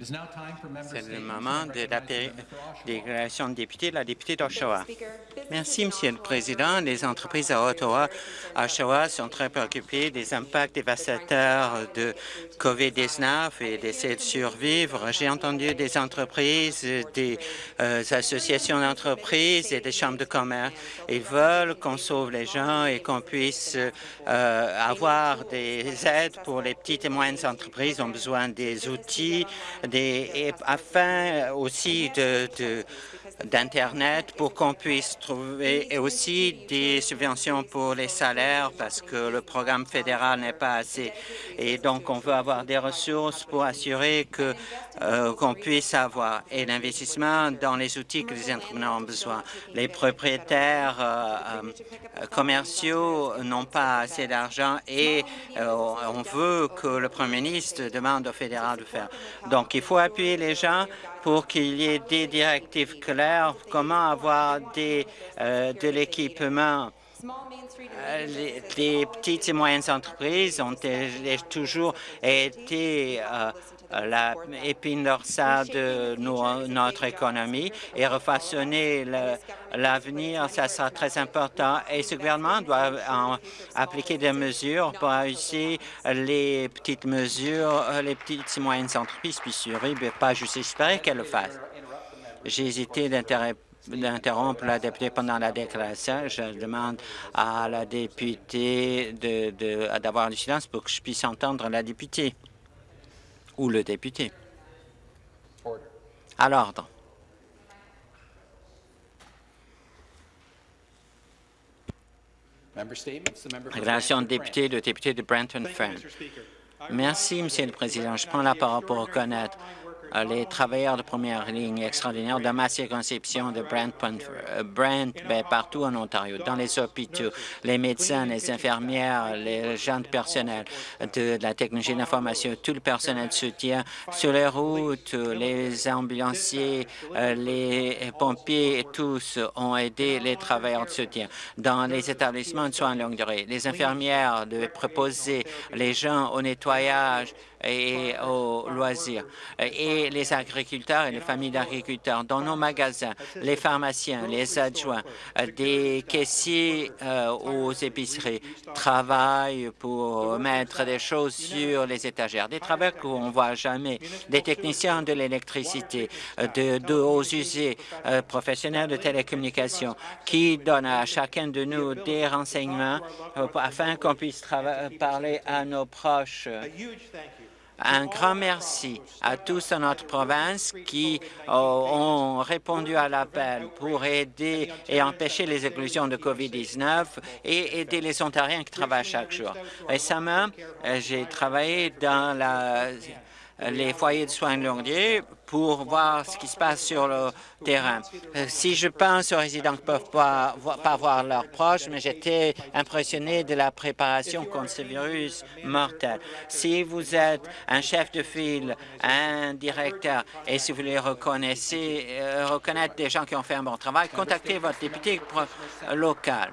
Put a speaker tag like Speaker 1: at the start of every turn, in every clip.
Speaker 1: C'est le moment de la déclaration de député, la députée d'Oshawa. Merci, Monsieur le Président. Les entreprises à Ottawa, Oshawa sont très préoccupées des impacts dévastateurs de COVID-19 et d'essayer de survivre. J'ai entendu des entreprises, des euh, associations d'entreprises et des chambres de commerce. Ils veulent qu'on sauve les gens et qu'on puisse euh, avoir des aides pour les petites et moyennes entreprises. Ils ont besoin des outils, afin aussi d'Internet pour qu'on puisse trouver et aussi des subventions pour les salaires parce que le programme fédéral n'est pas assez. Et donc, on veut avoir des ressources pour assurer que euh, qu'on puisse avoir et l'investissement dans les outils que les entrepreneurs ont besoin. Les propriétaires euh, euh, commerciaux n'ont pas assez d'argent et on veut que le premier ministre demande au fédéral de faire. Donc, il faut appuyer les gens pour qu'il y ait des directives claires, comment avoir des, de l'équipement? Les, petites et moyennes entreprises ont toujours été euh, la épine dorsale de notre économie et refaçonner l'avenir, ça sera très important. Et ce gouvernement doit appliquer des mesures pour réussir les petites mesures, euh, les petites et moyennes entreprises puissent survivre, mais pas juste espérer qu'elles le fassent. J'ai hésité d'interrompre la députée pendant la déclaration. Je demande à la députée d'avoir de, du silence pour que je puisse entendre la députée ou le député. À l'ordre. Relation de député, le député de Brenton Fern. Merci, Monsieur le Président. Je prends la parole pour reconnaître les travailleurs de première ligne extraordinaires de ma circonscription de Brent, euh, Brent ben, partout en Ontario, dans les hôpitaux, les médecins, les infirmières, les gens de personnel de, la technologie d'information, tout le personnel de soutien sur les routes, les ambulanciers, euh, les pompiers, tous ont aidé les travailleurs de soutien. Dans les établissements de soins de longue durée, les infirmières de proposer les gens au nettoyage, et aux loisirs. Et les agriculteurs et les familles d'agriculteurs dans nos magasins, les pharmaciens, les adjoints, des caissiers euh, aux épiceries travaillent pour mettre des choses sur les étagères, des travailleurs qu'on ne voit jamais, des techniciens de l'électricité, de, de, aux usés euh, professionnels de télécommunications qui donnent à chacun de nous des renseignements euh, afin qu'on puisse parler à nos proches. Un grand merci à tous dans notre province qui euh, ont répondu à l'appel pour aider et empêcher les éclosions de COVID-19 et aider les Ontariens qui travaillent chaque jour. Récemment, euh, j'ai travaillé dans la les foyers de soins de longue durée pour voir ce qui se passe sur le terrain. Euh, si je pense aux résidents qui ne peuvent pas, pas voir leurs proches, mais j'étais impressionné de la préparation contre ce virus mortel. Si vous êtes un chef de file, un directeur, et si vous voulez euh, reconnaître des gens qui ont fait un bon travail, contactez votre député local.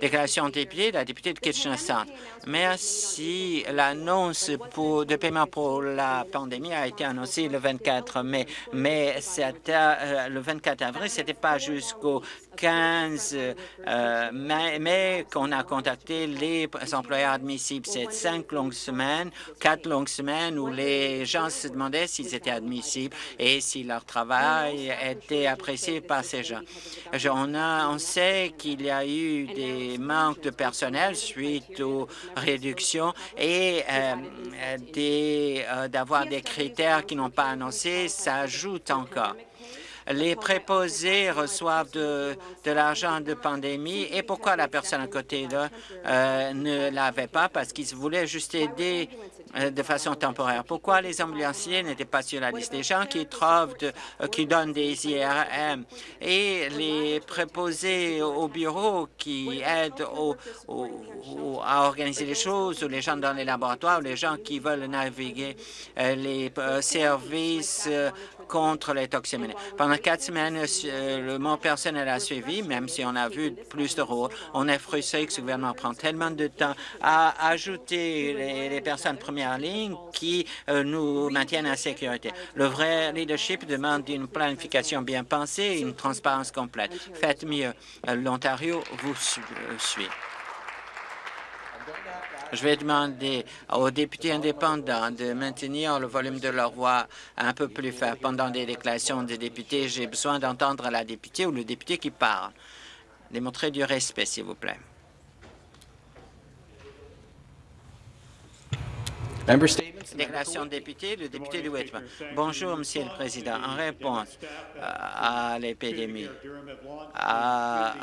Speaker 1: Déclaration de député, la députée de Kitchener-Centre. Merci. L'annonce de paiement pour la pandémie a été annoncée le 24 mai, mais euh, le 24 avril, ce n'était pas jusqu'au 15 euh, mai, qu'on a contacté les employeurs admissibles. C'est cinq longues semaines, quatre longues semaines où les gens se demandaient s'ils étaient admissibles et si leur travail était apprécié par ces gens. On sait qu'il y a eu des manques de personnel suite aux réductions et euh, euh, d'avoir des critères qui n'ont pas annoncé, ça ajoute encore. Les préposés reçoivent de, l'argent de pandémie et pourquoi la personne à côté euh, ne l'avait pas? Parce qu'ils voulaient juste aider euh, de façon temporaire. Pourquoi les ambulanciers n'étaient pas sur la liste des gens qui trouvent, euh, qui donnent des IRM et les préposés au bureau qui aident à organiser les choses, ou les gens dans les laboratoires, ou les gens qui veulent naviguer, les services contre les toxines. Pendant quatre semaines, le, mon personnel a suivi, même si on a vu plus de rôles. On est frustré que ce gouvernement prend tellement de temps à ajouter les, personnes première ligne qui nous maintiennent en sécurité. Le vrai leadership demande une planification bien pensée et une transparence complète. Faites mieux. L'Ontario vous suit. Je vais demander aux députés indépendants de maintenir le volume de leur voix un peu plus faible. Pendant les déclarations des députés, j'ai besoin d'entendre la députée ou le député qui parle. Démontrez du respect, s'il vous plaît. Déclaration de député, le député de Whitman. Bonjour, Monsieur le Président. En réponse à l'épidémie, à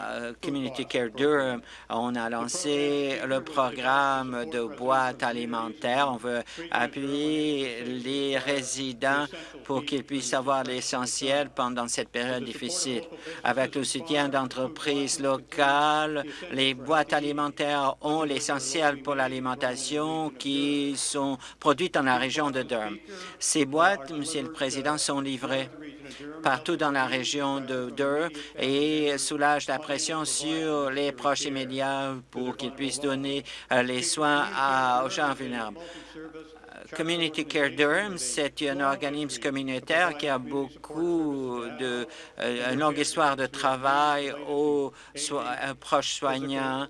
Speaker 1: Community Care Durham, on a lancé le programme de boîte alimentaire. On veut appuyer les résidents pour qu'ils puissent avoir l'essentiel pendant cette période difficile. Avec le soutien d'entreprises locales, les boîtes alimentaires ont l'essentiel pour l'alimentation qui sont produites dans la région de Durham. Ces boîtes, Monsieur le Président, sont livrées partout dans la région de Durham et soulagent la pression sur les proches immédiats pour qu'ils puissent donner euh, les soins aux gens vulnérables. Community Care Durham, c'est un organisme communautaire qui a beaucoup de, euh, une longue histoire de travail aux euh, proches soignants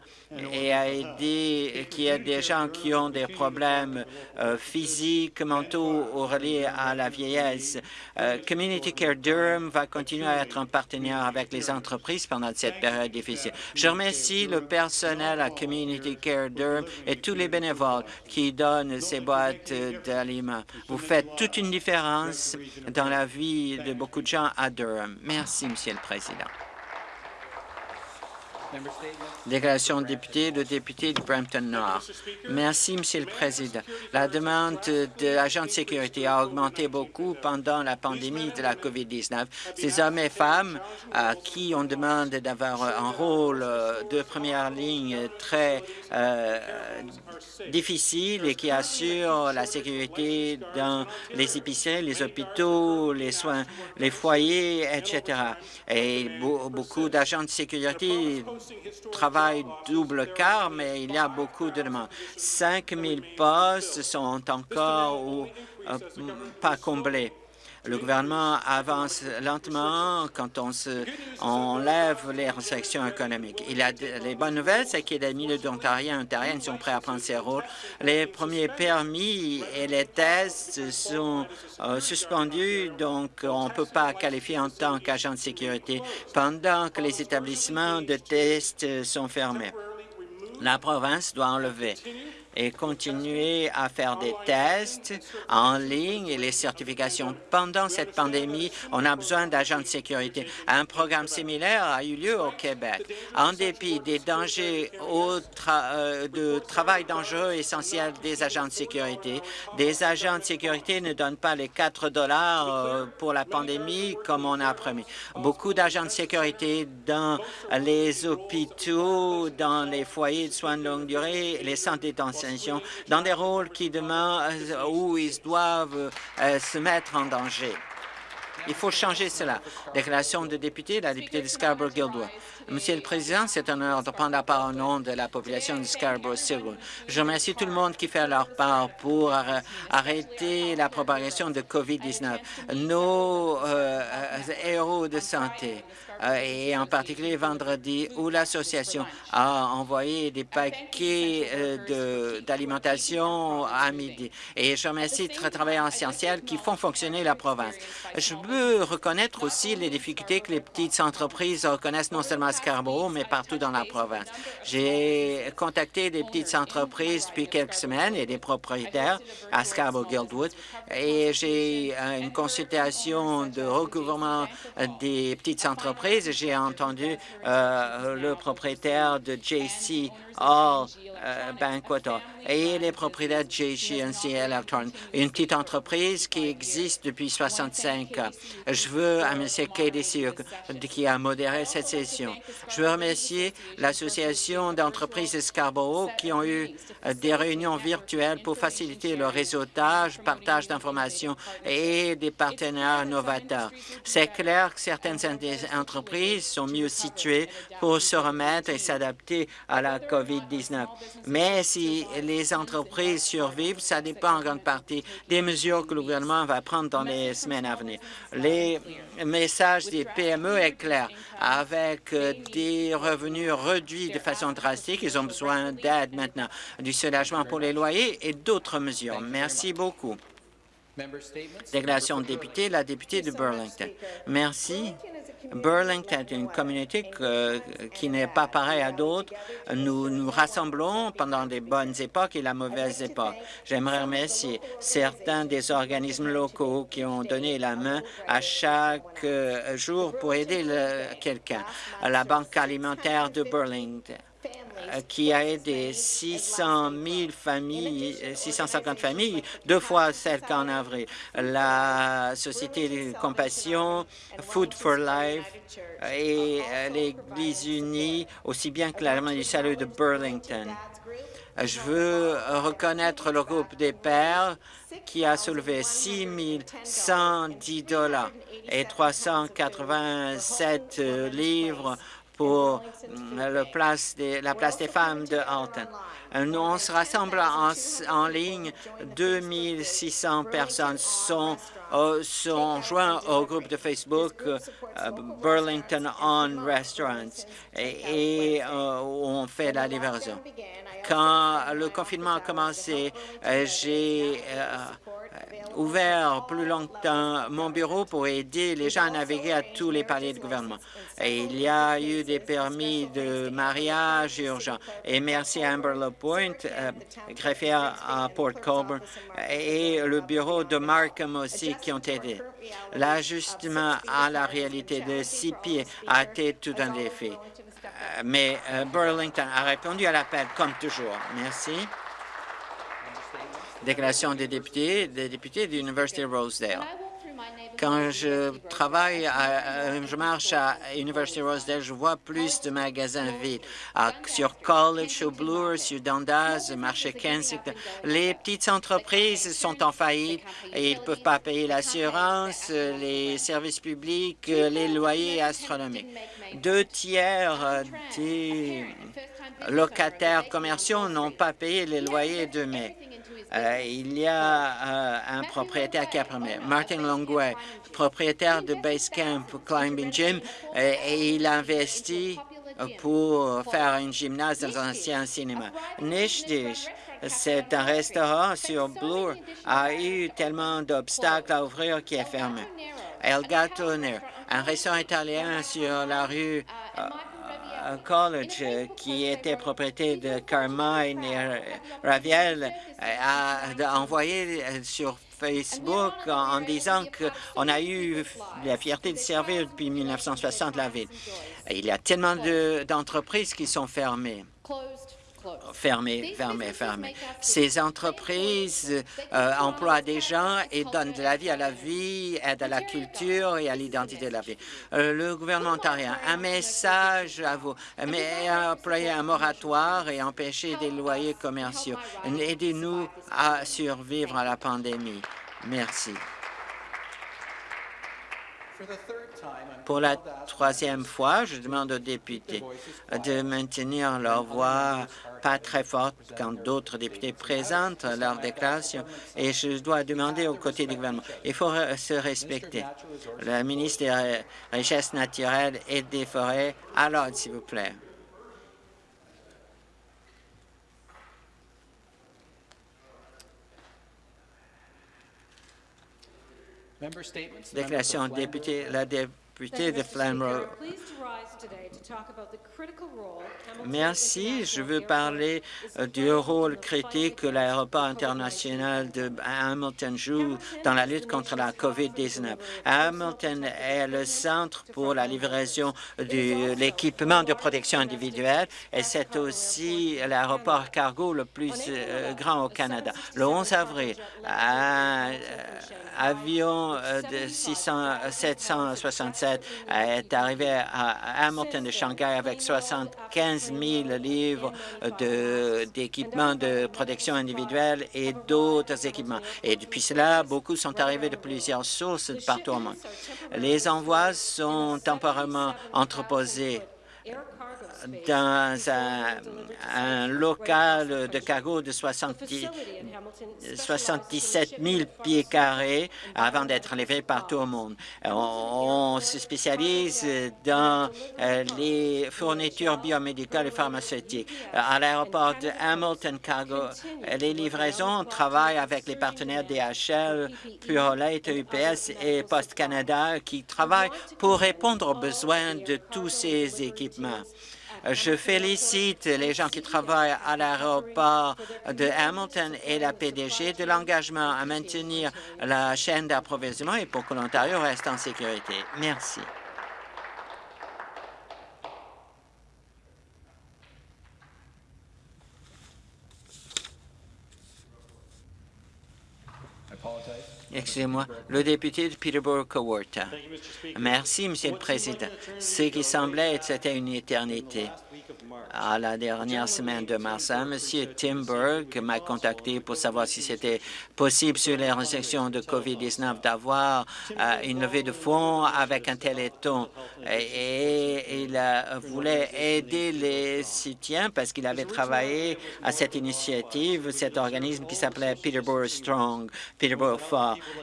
Speaker 1: et a aidé, qui aide des gens qui ont des problèmes euh, physiques, mentaux ou reliés à la vieillesse. Community Care Durham va continuer à être un partenaire avec les entreprises pendant cette période difficile. Je remercie le personnel à Community Care Durham et tous les bénévoles qui donnent ces boîtes Vous faites toute une différence dans la vie de beaucoup de gens à Durham. Merci, Monsieur le Président. Déclaration de député, le député de Brampton-Nord. Merci, Monsieur le Président. La demande de l'agent de sécurité a augmenté beaucoup pendant la pandémie de la COVID-19. Ces hommes et femmes à qui on demande d'avoir un rôle euh, de première ligne très euh, difficile et qui assurent la sécurité dans les épiceries, les hôpitaux, les soins, les foyers, etc. Et beaucoup d'agents de sécurité travail double quart, mais il y a beaucoup de demandes. 5 000 postes sont encore ou, euh, pas comblés. Le gouvernement avance lentement quand on se enlève les restrictions économiques. Il a les bonnes nouvelles, c'est que les milliers d'Ontariens et Ontariennes sont prêts à prendre ces rôles. Les premiers permis et les tests sont euh, suspendus, donc on ne peut pas qualifier en tant qu'agent de sécurité pendant que les établissements de tests sont fermés. La province doit enlever et continuer à faire des tests en ligne et les certifications. Pendant cette pandémie, on a besoin d'agents de sécurité. Un programme similaire a eu lieu au Québec. En dépit des dangers euh, de travail dangereux essentiels des agents de sécurité, des agents de sécurité ne donnent pas les 4 dollars euh, pour la pandémie comme on a promis. Beaucoup d'agents de sécurité dans les hôpitaux, dans les foyers de soins de longue durée, les centres détention dans des rôles qui demain, euh, où ils doivent euh, se mettre en danger. Il faut changer cela. Déclaration de député, la députée de Scarborough-Guildwood. Monsieur le Président, c'est un honneur de prendre la parole au nom de la population de Scarborough-Guildwood. Je remercie tout le monde qui fait leur part pour arrêter la propagation de COVID-19. Nos euh, héros de santé, euh, et en particulier vendredi, où l'association a envoyé des paquets euh, d'alimentation à midi. Et je remercie les travailleurs essentiels qui font fonctionner la province. Je veux reconnaître aussi les difficultés que les petites entreprises reconnaissent non seulement Scarborough, mais partout dans la province. J'ai contacté des petites entreprises depuis quelques semaines et des propriétaires à Scarborough-Guildwood et j'ai euh, une consultation de recouvrement des petites entreprises j'ai entendu euh, le propriétaire de JC All euh, et les propriétaires de JC Electronics, une petite entreprise qui existe depuis 65 ans. Je veux remercier KDC qui a modéré cette session. Je veux remercier l'Association d'entreprises de Scarborough qui ont eu des réunions virtuelles pour faciliter le réseautage, partage d'informations et des partenaires novateurs. C'est clair que certaines entreprises sont mieux situées pour se remettre et s'adapter à la COVID-19. Mais si les entreprises survivent, ça dépend en grande partie des mesures que le gouvernement va prendre dans les semaines à venir. Les messages des PME est clair. Avec euh, des revenus réduits de façon drastique, ils ont besoin d'aide maintenant, du soulagement pour les loyers et d'autres mesures. Merci beaucoup. Déclaration de député, la députée de Burlington. Merci. Burlington est une communauté qui n'est pas pareille à d'autres. Nous nous rassemblons pendant les bonnes époques et la mauvaise époque. J'aimerais remercier certains des organismes locaux qui ont donné la main à chaque euh, jour pour aider quelqu'un. La Banque alimentaire de Burlington qui a aidé 600 000 familles, 650 familles, deux fois celles qu'en avril. La Société de compassion, Food for Life et euh, l'Église unie, aussi bien que la du salut de Burlington. Je veux reconnaître le groupe des pères qui a soulevé 6 110 dollars et 387 livres pour la place des femmes de Alton. On se rassemble en, ligne. 2600 personnes sont, euh, sont joints au groupe de Facebook euh, Burlington On Restaurants et, euh, on fait la livraison. Quand le confinement a commencé, j'ai ouvert plus longtemps mon bureau pour aider les gens à naviguer à tous les paliers de gouvernement. Et il y a eu des permis de mariage urgents. Et merci à Amber LaPointe, euh, à Port Colborne, et le bureau de Markham aussi qui ont aidé. L'ajustement à la réalité de six pieds a été tout un défi. Euh, mais euh, Burlington a répondu à l'appel comme toujours. Merci. Déclaration des députés, des députés de l'Université Rosedale. Quand je travaille, à, je marche à University Rosedale, je vois plus de magasins vides. sur College, sur Bloor, sur Dundas, marché Kensington, les petites entreprises sont en faillite et ils ne peuvent pas payer l'assurance, les services publics, les loyers astronomiques. Deux tiers des locataires commerciaux n'ont pas payé les loyers de mai. Euh, il y a euh, un propriétaire qui a promis, Martin Longway, propriétaire de Basecamp Climbing Gym, euh, et il a investi pour faire un gymnase dans un ancien cinéma. Niche Dish, c'est un restaurant sur Bloor, a eu tellement d'obstacles à ouvrir qu'il est fermé. El Gato un restaurant italien sur la rue College, euh, qui était propriété de Carmine et Raviel, euh, a envoyé euh, sur Facebook en, disant qu'on a eu la fierté de servir depuis 1960 la ville. Il y a tellement d'entreprises qui sont fermées fermées, fermées, fermées. Ces entreprises euh, emploient des gens et donnent de la vie à la vie, aident à la culture et à l'identité de la vie. Euh, le gouvernement ontarien, un message à vous, mais employer un moratoire et empêcher des loyers commerciaux. Aidez-nous à survivre à la pandémie. Merci. Pour la troisième fois, je demande aux députés de maintenir leur voix pas très forte quand d'autres députés présentent leur déclaration et je dois demander aux côtés du gouvernement. Il faut se respecter. Le ministre des Richesses naturelles et des Forêts, à l'ordre, s'il vous plaît. Déclaration député, la député de Flamrow. Merci. Je veux parler euh, du rôle critique que l'aéroport international de Hamilton joue dans la lutte contre la COVID-19. Hamilton est le centre pour la livraison de l'équipement de protection individuelle et c'est aussi l'aéroport cargo le plus euh, grand au Canada. Le 11 avril, un euh, avion de 600, 767 est arrivé à Hamilton de Shanghai avec 75 000 livres d'équipements de, protection individuelle et d'autres équipements. Et depuis cela, beaucoup sont arrivés de plusieurs sources partout au monde. Les envois sont temporairement entreposés dans un, local de cargo de 77 000 pieds carrés avant d'être livré partout au monde. On, se spécialise dans euh, les fournitures biomédicales et pharmaceutiques. À l'aéroport de Hamilton Cargo, les livraisons travaillent avec les partenaires DHL, Purolite, UPS et Post Canada qui travaillent pour répondre aux besoins de tous ces équipements. Je félicite les gens qui travaillent à l'aéroport de Hamilton et la PDG de l'engagement à maintenir la chaîne d'approvisionnement et pour que l'Ontario reste en sécurité. Merci. Excusez-moi, le député de Peterborough-Cowarta. Merci, Monsieur le Président. Ce qui semblait être c'était une éternité à la dernière semaine de mars. M. Timberg m'a contacté pour savoir si c'était possible sur les restrictions de COVID-19 d'avoir euh, une levée de fonds avec un téléthon. Et, il voulait aider les soutiens parce qu'il avait travaillé à cette initiative, cet organisme qui s'appelait Peterborough Strong, Peterborough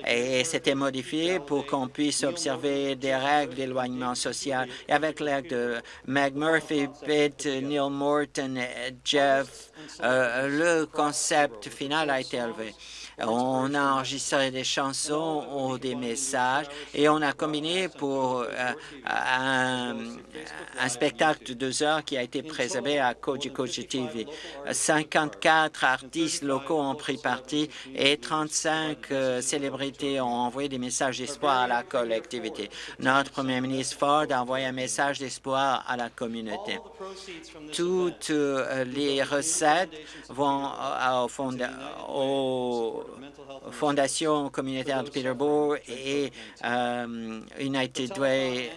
Speaker 1: Et c'était modifié pour qu'on puisse observer des règles d'éloignement social. Et avec l'aide de McMurphy, Pitt, Neil Morton, Jeff, euh, le concept final a été élevé. On a enregistré des chansons ou des messages et on a combiné pour euh, un, spectacle de deux heures qui a été préservé à Koji TV. 54 artistes locaux ont pris parti et 35 euh, célébrités ont envoyé des messages d'espoir à la collectivité. Notre premier ministre Ford a envoyé un message d'espoir à la communauté. Toutes euh, les recettes vont au, fond, au Fondation communautaire de Peterborough et euh, United Way.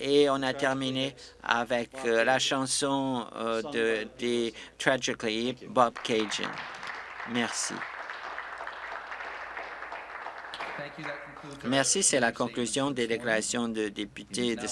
Speaker 1: Et on a terminé avec euh, la chanson euh, de, de Tragically Bob Cajun. Merci. Merci, c'est la conclusion des déclarations de députés de